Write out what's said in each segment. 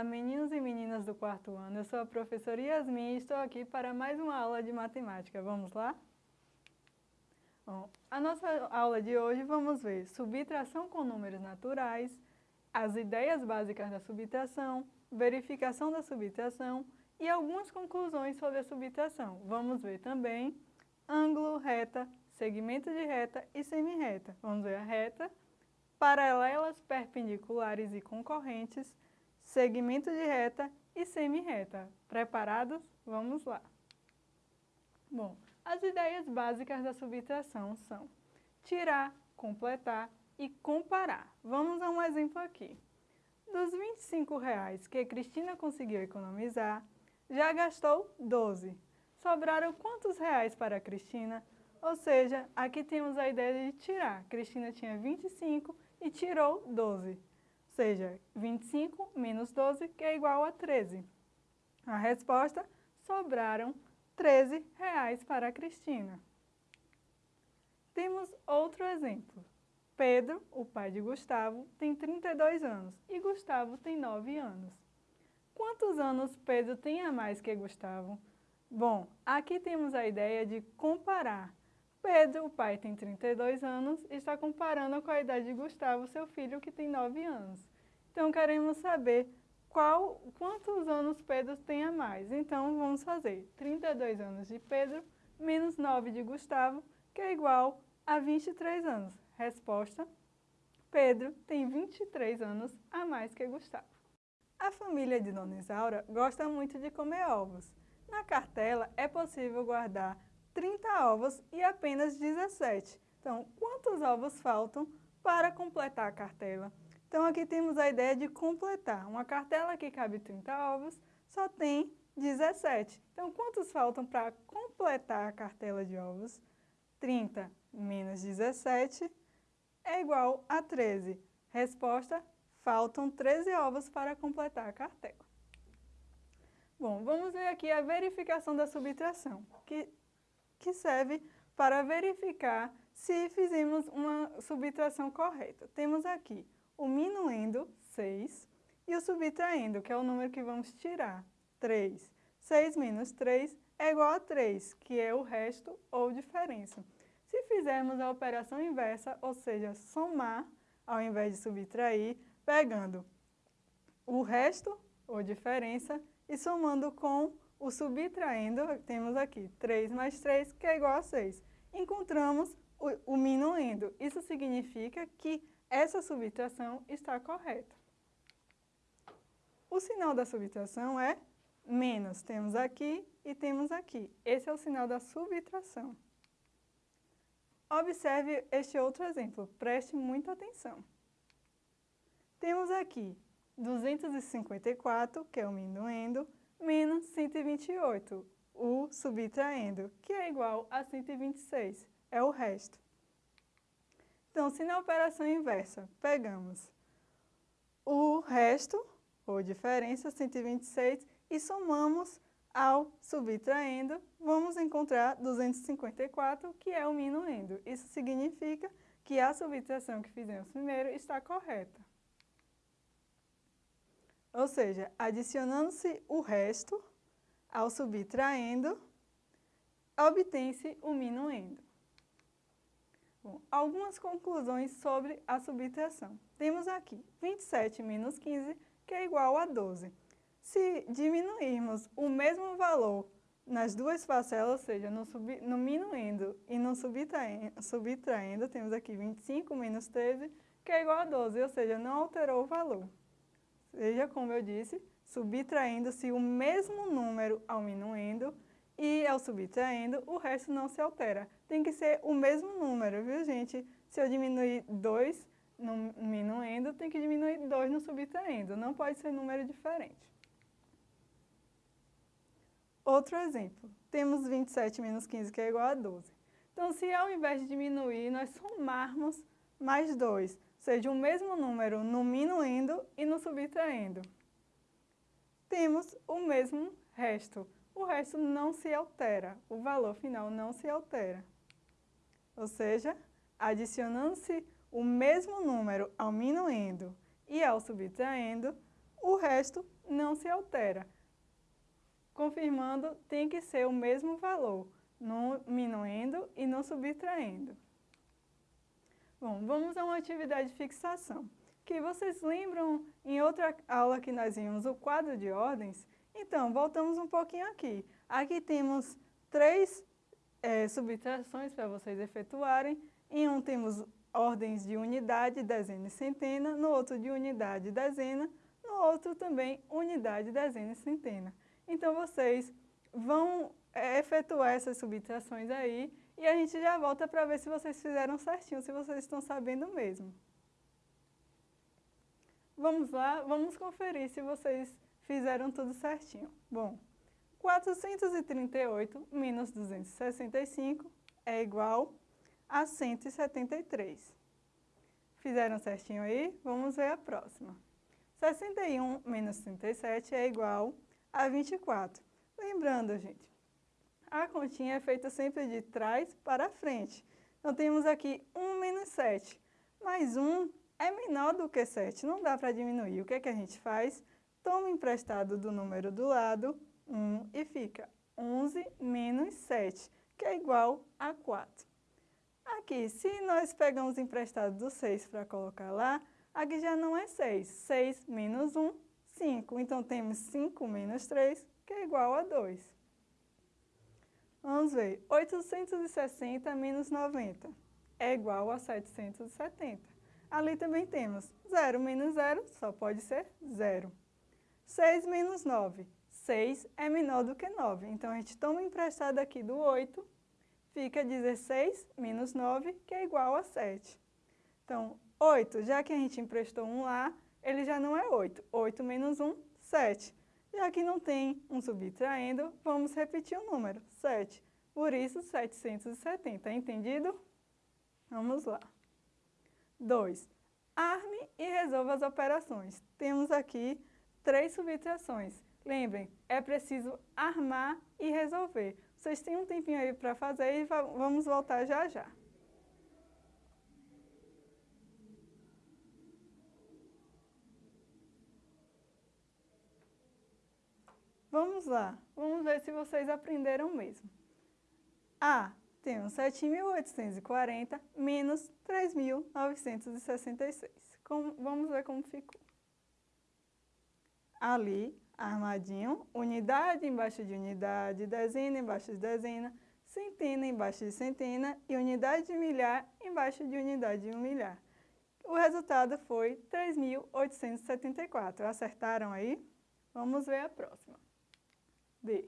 Olá, meninos e meninas do quarto ano. Eu sou a professora Yasmin e estou aqui para mais uma aula de matemática. Vamos lá? Bom, a nossa aula de hoje vamos ver subtração com números naturais, as ideias básicas da subtração, verificação da subtração e algumas conclusões sobre a subtração. Vamos ver também ângulo, reta, segmento de reta e semirreta. Vamos ver a reta, paralelas, perpendiculares e concorrentes, segmento de reta e semirreta. Preparados? Vamos lá. Bom, as ideias básicas da subtração são tirar, completar e comparar. Vamos a um exemplo aqui. Dos 25 reais que Cristina conseguiu economizar, já gastou 12. Sobraram quantos reais para Cristina? Ou seja, aqui temos a ideia de tirar. Cristina tinha 25 e tirou 12 seja, 25 menos 12, que é igual a 13. A resposta, sobraram 13 reais para a Cristina. Temos outro exemplo. Pedro, o pai de Gustavo, tem 32 anos e Gustavo tem 9 anos. Quantos anos Pedro tem a mais que Gustavo? Bom, aqui temos a ideia de comparar. Pedro, o pai, tem 32 anos e está comparando com a idade de Gustavo, seu filho, que tem 9 anos. Então, queremos saber qual, quantos anos Pedro tem a mais. Então, vamos fazer 32 anos de Pedro menos 9 de Gustavo, que é igual a 23 anos. Resposta, Pedro tem 23 anos a mais que Gustavo. A família de Dona Isaura gosta muito de comer ovos. Na cartela é possível guardar 30 ovos e apenas 17. Então, quantos ovos faltam para completar a cartela? Então, aqui temos a ideia de completar. Uma cartela que cabe 30 ovos só tem 17. Então, quantos faltam para completar a cartela de ovos? 30 menos 17 é igual a 13. Resposta, faltam 13 ovos para completar a cartela. Bom, vamos ver aqui a verificação da subtração, que, que serve para verificar se fizemos uma subtração correta. Temos aqui o minuendo, 6, e o subtraindo, que é o número que vamos tirar, 3. 6 menos 3 é igual a 3, que é o resto ou diferença. Se fizermos a operação inversa, ou seja, somar ao invés de subtrair, pegando o resto ou diferença e somando com o subtraindo, temos aqui 3 mais 3, que é igual a 6. Encontramos o, o minuendo. Isso significa que essa subtração está correta. O sinal da subtração é menos. Temos aqui e temos aqui. Esse é o sinal da subtração. Observe este outro exemplo. Preste muita atenção. Temos aqui 254, que é o minuendo, menos 128, o subtraindo, que é igual a 126. É o resto. Então, se na operação inversa pegamos o resto, ou diferença, 126, e somamos ao subtraindo, vamos encontrar 254, que é o minuendo. Isso significa que a subtração que fizemos primeiro está correta. Ou seja, adicionando-se o resto ao subtraindo, obtém-se o minuendo. Algumas conclusões sobre a subtração. Temos aqui 27 menos 15, que é igual a 12. Se diminuirmos o mesmo valor nas duas parcelas, ou seja, no, sub, no e no subtraindo, subtraindo, temos aqui 25 menos 13, que é igual a 12, ou seja, não alterou o valor. Seja, como eu disse, subtraindo-se o mesmo número ao e ao subtraindo, o resto não se altera. Tem que ser o mesmo número, viu gente? Se eu diminuir 2 no minuendo, tem que diminuir 2 no subtraindo. Não pode ser número diferente. Outro exemplo. Temos 27 menos 15, que é igual a 12. Então, se ao invés de diminuir, nós somarmos mais 2, ou seja, o mesmo número no minuendo e no subtraindo, temos o mesmo resto o resto não se altera, o valor final não se altera. Ou seja, adicionando-se o mesmo número ao minuendo e ao subtraindo, o resto não se altera. Confirmando, tem que ser o mesmo valor, no minuindo e não subtraindo. Bom, vamos a uma atividade de fixação. Que vocês lembram em outra aula que nós vimos o quadro de ordens? Então, voltamos um pouquinho aqui. Aqui temos três é, subtrações para vocês efetuarem. Em um temos ordens de unidade, dezena e centena, no outro de unidade dezena, no outro também unidade, dezena e centena. Então, vocês vão é, efetuar essas subtrações aí e a gente já volta para ver se vocês fizeram certinho, se vocês estão sabendo mesmo. Vamos lá, vamos conferir se vocês fizeram tudo certinho. Bom, 438 menos 265 é igual a 173. Fizeram certinho aí? Vamos ver a próxima. 61 menos 37 é igual a 24. Lembrando, gente, a continha é feita sempre de trás para frente. Então, temos aqui 1 menos 7, mas 1 é menor do que 7, não dá para diminuir. O que, é que a gente faz? Toma emprestado do número do lado, 1, e fica 11 menos 7, que é igual a 4. Aqui, se nós pegamos emprestado do 6 para colocar lá, aqui já não é 6. 6 menos 1, 5. Então, temos 5 menos 3, que é igual a 2. Vamos ver. 860 menos 90 é igual a 770. Ali também temos 0 menos 0, só pode ser 0. 6 menos 9. 6 é menor do que 9. Então, a gente toma emprestado aqui do 8, fica 16 menos 9, que é igual a 7. Então, 8, já que a gente emprestou um lá, ele já não é 8. 8 menos 1, 7. Já que não tem um subtraindo, vamos repetir o número, 7. Por isso, 770. Entendido? Vamos lá. 2. Arme e resolva as operações. Temos aqui três subtrações. Lembrem, é preciso armar e resolver. Vocês têm um tempinho aí para fazer e vamos voltar já já. Vamos lá, vamos ver se vocês aprenderam mesmo. A, temos 7.840 menos 3.966. Vamos ver como ficou. Ali, armadinho, unidade embaixo de unidade, dezena embaixo de dezena, centena embaixo de centena e unidade de milhar embaixo de unidade de um milhar. O resultado foi 3.874. Acertaram aí? Vamos ver a próxima. D.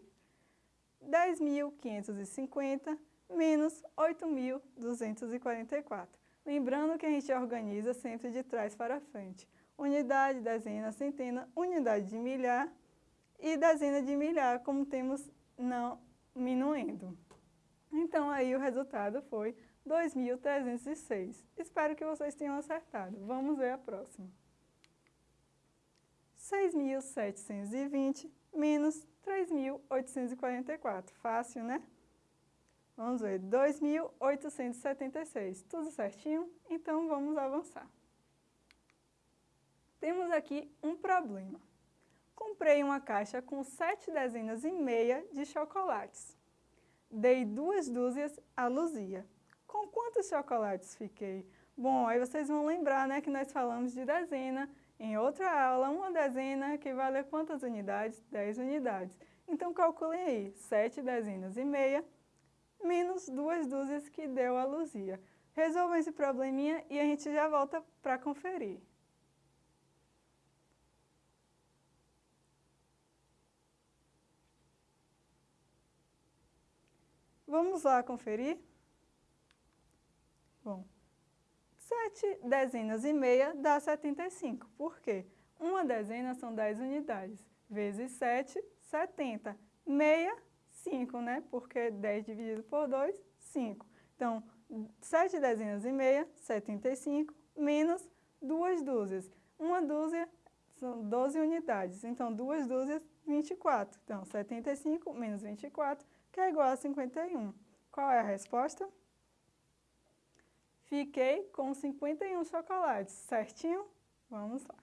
10.550 menos 8.244. Lembrando que a gente organiza sempre de trás para frente. Unidade, dezena, centena, unidade de milhar e dezena de milhar, como temos não minuendo. Então, aí o resultado foi 2.306. Espero que vocês tenham acertado. Vamos ver a próxima. 6.720 menos 3.844. Fácil, né? Vamos ver, 2.876. Tudo certinho? Então, vamos avançar. Temos aqui um problema. Comprei uma caixa com sete dezenas e meia de chocolates. Dei duas dúzias a Luzia. Com quantos chocolates fiquei? Bom, aí vocês vão lembrar né, que nós falamos de dezena em outra aula, uma dezena equivale a quantas unidades? 10 unidades. Então, calculem aí, 7 dezenas e meia, menos duas dúzias que deu a Luzia. Resolvam esse probleminha e a gente já volta para conferir. Vamos lá conferir? Bom, 7 dezenas e meia dá 75. Por quê? Uma dezena são 10 unidades. Vezes 7, 70. Meia, 5, né? Porque 10 dividido por 2, 5. Então, 7 dezenas e meia, 75, menos duas dúzias. Uma dúzia são 12 unidades. Então, duas dúzias, 24. Então, 75 menos 24, que é igual a 51. Qual é a resposta? Fiquei com 51 chocolates, certinho? Vamos lá.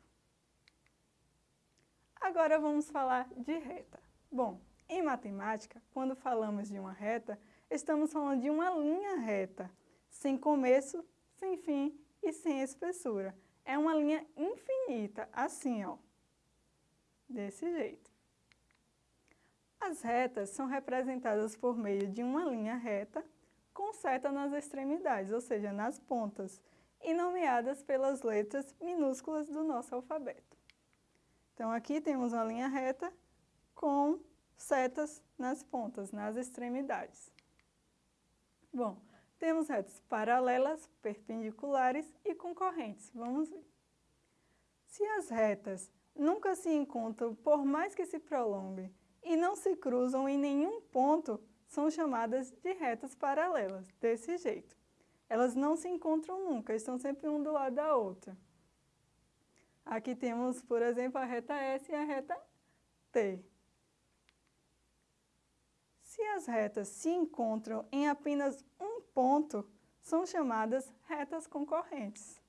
Agora vamos falar de reta. Bom, em matemática, quando falamos de uma reta, estamos falando de uma linha reta, sem começo, sem fim e sem espessura. É uma linha infinita, assim, ó, desse jeito. As retas são representadas por meio de uma linha reta com seta nas extremidades, ou seja, nas pontas, e nomeadas pelas letras minúsculas do nosso alfabeto. Então, aqui temos uma linha reta com setas nas pontas, nas extremidades. Bom, temos retas paralelas, perpendiculares e concorrentes. Vamos ver. Se as retas nunca se encontram por mais que se prolonguem e não se cruzam em nenhum ponto, são chamadas de retas paralelas, desse jeito. Elas não se encontram nunca, estão sempre um do lado da outra. Aqui temos, por exemplo, a reta S e a reta T. Se as retas se encontram em apenas um ponto, são chamadas retas concorrentes.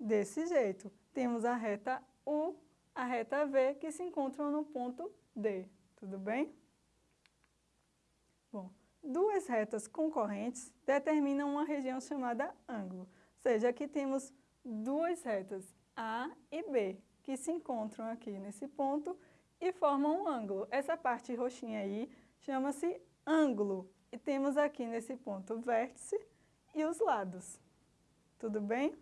Desse jeito, temos a reta U, a reta V, que se encontram no ponto D. Tudo bem? Bom, duas retas concorrentes determinam uma região chamada ângulo. Ou seja, aqui temos duas retas, A e B, que se encontram aqui nesse ponto e formam um ângulo. Essa parte roxinha aí chama-se ângulo. E temos aqui nesse ponto o vértice e os lados. Tudo bem?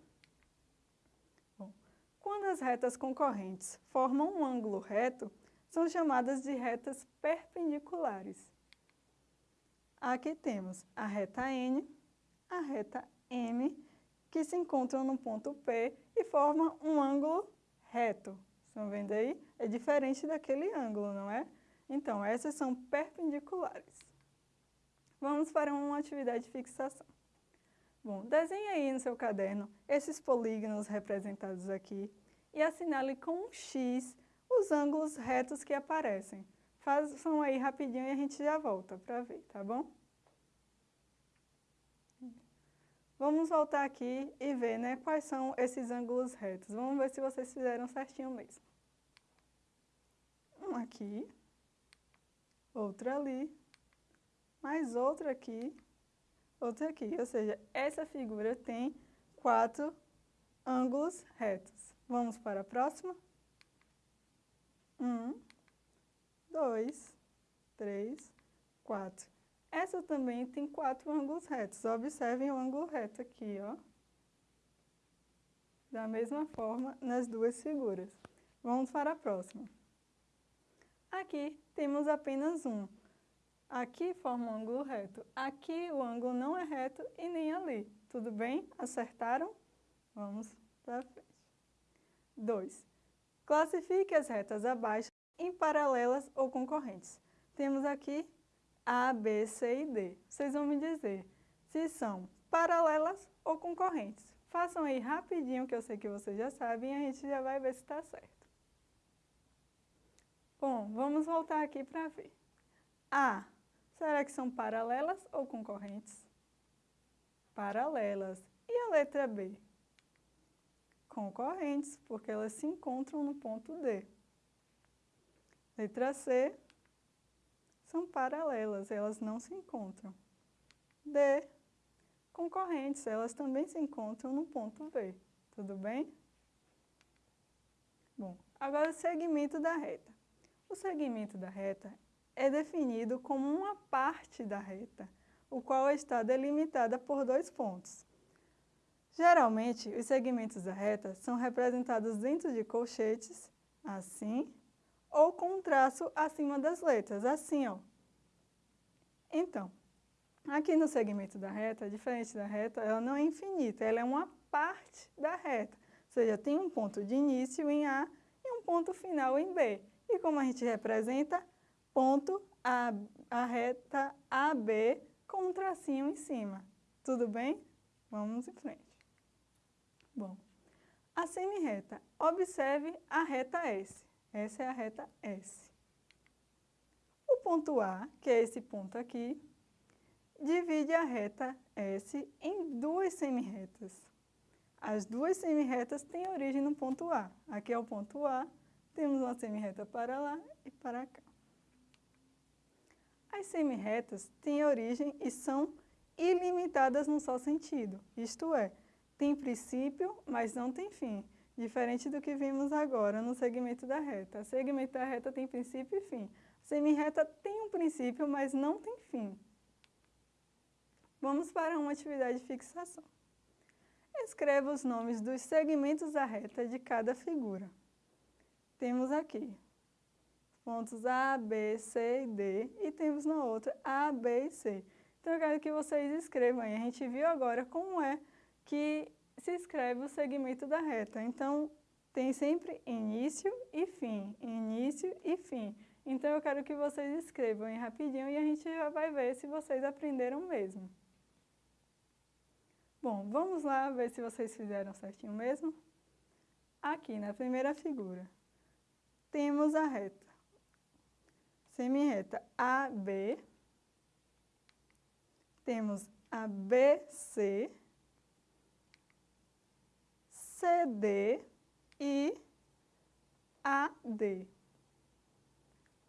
Bom, quando as retas concorrentes formam um ângulo reto, são chamadas de retas perpendiculares. Aqui temos a reta N, a reta M, que se encontram no ponto P e formam um ângulo reto. Estão vendo aí? É diferente daquele ângulo, não é? Então, essas são perpendiculares. Vamos para uma atividade de fixação. Bom, desenhe aí no seu caderno esses polígonos representados aqui e assinale com um X os ângulos retos que aparecem. Façam aí rapidinho e a gente já volta para ver, tá bom? Vamos voltar aqui e ver né, quais são esses ângulos retos. Vamos ver se vocês fizeram certinho mesmo. Um aqui, outro ali, mais outro aqui, outro aqui. Ou seja, essa figura tem quatro ângulos retos. Vamos para a próxima? Um, dois, três, quatro. Essa também tem quatro ângulos retos. Observem o ângulo reto aqui, ó. Da mesma forma nas duas figuras. Vamos para a próxima. Aqui temos apenas um. Aqui forma um ângulo reto. Aqui o ângulo não é reto e nem ali. Tudo bem? Acertaram? Vamos para frente. 2. Classifique as retas abaixo em paralelas ou concorrentes. Temos aqui A, B, C e D. Vocês vão me dizer se são paralelas ou concorrentes. Façam aí rapidinho, que eu sei que vocês já sabem, e a gente já vai ver se está certo. Bom, vamos voltar aqui para ver. A, será que são paralelas ou concorrentes? Paralelas. E a letra B? Concorrentes, porque elas se encontram no ponto D. Letra C, são paralelas, elas não se encontram. D, concorrentes, elas também se encontram no ponto V. Tudo bem? Bom, agora o segmento da reta. O segmento da reta é definido como uma parte da reta, o qual está delimitada por dois pontos. Geralmente, os segmentos da reta são representados dentro de colchetes, assim, ou com um traço acima das letras, assim, ó. Então, aqui no segmento da reta, diferente da reta, ela não é infinita, ela é uma parte da reta. Ou seja, tem um ponto de início em A e um ponto final em B. E como a gente representa? Ponto A, a reta AB com um tracinho em cima. Tudo bem? Vamos em frente. Bom, a semi-reta. Observe a reta S. Essa é a reta S. O ponto A, que é esse ponto aqui, divide a reta S em duas semi-retas. As duas semi-retas têm origem no ponto A. Aqui é o ponto A temos uma semirreta para lá e para cá. As semirretas têm origem e são ilimitadas num só sentido, isto é, tem princípio, mas não tem fim, diferente do que vimos agora no segmento da reta. O segmento da reta tem princípio e fim. A semirreta tem um princípio, mas não tem fim. Vamos para uma atividade de fixação. Escreva os nomes dos segmentos da reta de cada figura. Temos aqui pontos A, B, C e D e temos na outra A, B e C. Então eu quero que vocês escrevam aí. A gente viu agora como é que se escreve o segmento da reta. Então tem sempre início e fim, início e fim. Então eu quero que vocês escrevam aí rapidinho e a gente já vai ver se vocês aprenderam mesmo. Bom, vamos lá ver se vocês fizeram certinho mesmo. Aqui na primeira figura, temos a reta. Semirreta AB. Temos a BC, CD e AD.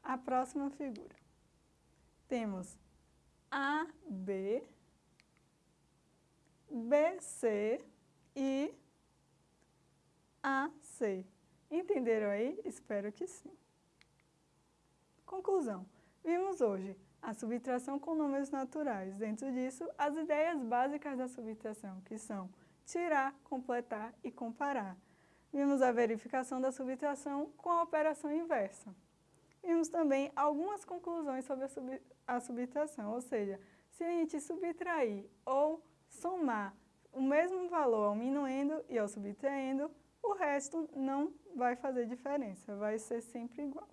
A próxima figura. Temos AB, BC e AC. Entenderam aí? Espero que sim. Conclusão. Vimos hoje a subtração com números naturais. Dentro disso, as ideias básicas da subtração, que são tirar, completar e comparar. Vimos a verificação da subtração com a operação inversa. Vimos também algumas conclusões sobre a, sub, a subtração, ou seja, se a gente subtrair ou somar o mesmo valor ao minuendo e ao subtraindo, o resto não vai fazer diferença, vai ser sempre igual.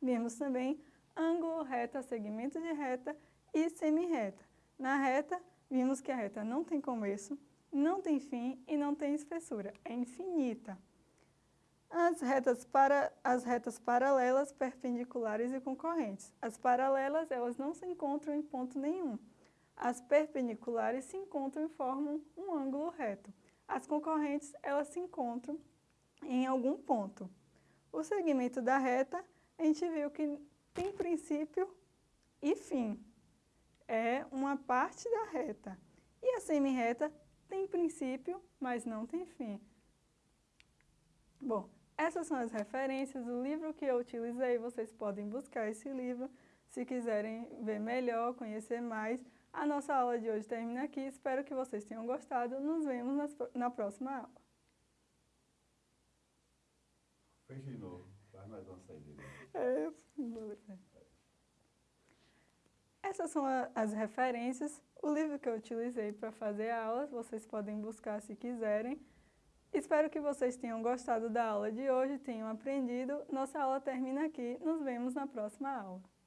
Vimos também ângulo, reta, segmento de reta e semirreta. Na reta, vimos que a reta não tem começo, não tem fim e não tem espessura, é infinita. As retas, para, as retas paralelas, perpendiculares e concorrentes. As paralelas, elas não se encontram em ponto nenhum. As perpendiculares se encontram e formam um ângulo reto. As concorrentes, elas se encontram em algum ponto. O segmento da reta, a gente viu que tem princípio e fim. É uma parte da reta. E a semirreta tem princípio, mas não tem fim. Bom, essas são as referências, o livro que eu utilizei, vocês podem buscar esse livro se quiserem ver melhor, conhecer mais. A nossa aula de hoje termina aqui, espero que vocês tenham gostado. Nos vemos na próxima aula. Fecha de novo, faz mais uma saída. É, essas são as referências, o livro que eu utilizei para fazer a aula, vocês podem buscar se quiserem. Espero que vocês tenham gostado da aula de hoje, tenham aprendido. Nossa aula termina aqui, nos vemos na próxima aula.